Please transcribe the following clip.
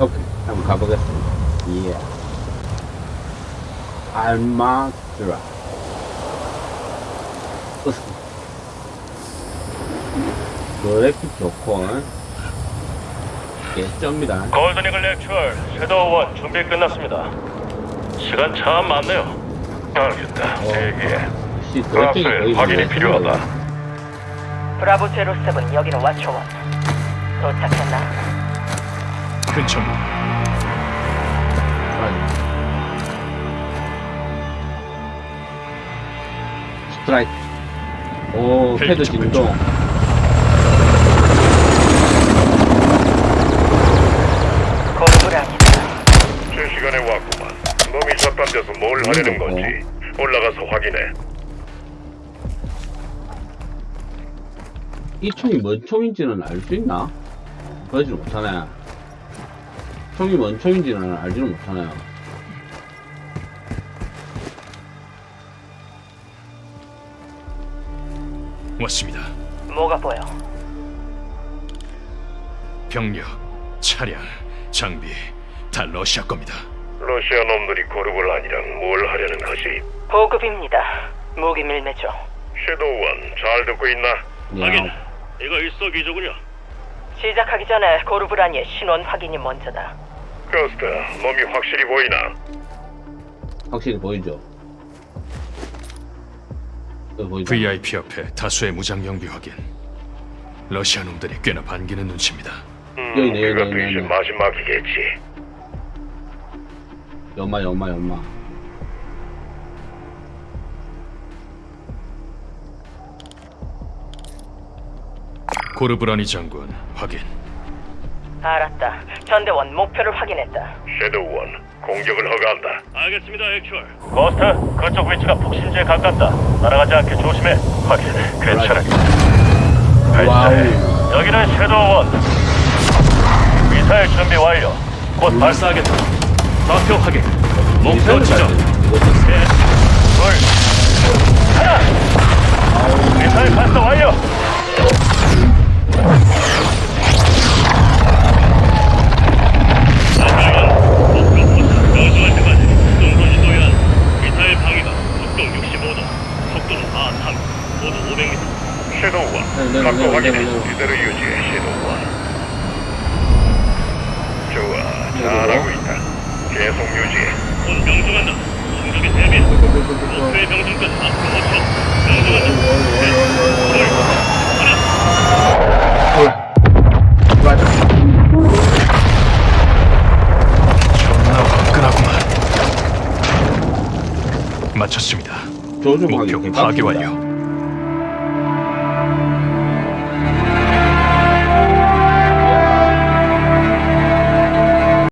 오케이. 한번 가보겠습니다. 예. 알마드라. 그래픽 좋고, 예점이다. 골든이글 액츄얼 섀도우 1 준비 끝났습니다. 시간 참 많네요. 알겠다. 대기해. 혹시 그래픽이 프랑스에 거의 확인이 뭐 필요하다. 브라보 제로 세븐 여기는 와초원 도착했나? 근처입니다. 스트라이크. 오, 접근 진동. 제 시간에 왔구만. 놈이 저딴 데서 뭘 하려는 건지 올라가서 확인해. 이 총이 뭔 총인지는 알 수 있나? 그러지는 못하네. 총이 뭔 총인지는 알지는 못하네요. 왔습니다. 뭐가 보여? 병력, 차량, 장비 다 러시아 겁니다. 러시아 놈들이 고르블 아니랑 뭘 하려는 거지? 보급입니다 무기 밀매죠 섀도우 1잘 듣고 있나? 야, 이거 일석이조군요. 시작하기 전에 고르브라니의 신원 확인이 먼저다 커스터, 놈이 확실히 보이나? 확실히 보이죠? 또 보이죠? VIP 옆에 다수의 무장 영비 확인. 러시아 놈들이 꽤나 반기는 눈치입니다. 음, 여기 여기 그것도 있네, 이제 여기. 마지막이겠지. 연마, 연마, 연마. 고르브라니 장군 확인. 알았다 전대원 목표를 확인했다 섀도우 1, 공격을 허가한다. 알겠습니다, 액츄얼. 거스트, 그쪽 위치가 폭신지에 가깝다. 날아가지 않게 조심해. 확인, 괜찮아. 발사해. 여기는 섀도우 1. 미사일 준비 완료. 곧 발사하겠다. 좌표 확인. 목표 지점. 모두 500m. 섀도우 네, 네, 1, 각도 네, 네, 확인해. 네, 네. 이대로 유지해, 섀도우 1. 좋아, 잘하고 있다. 계속 유지해. 곧 명중한다. 공격에 대비해. 목표의 명중까지 앞으로 5초. 명중한다. 둘, 하나. 화끈하구만. 마쳤습니다. 목표. 파괴 완료.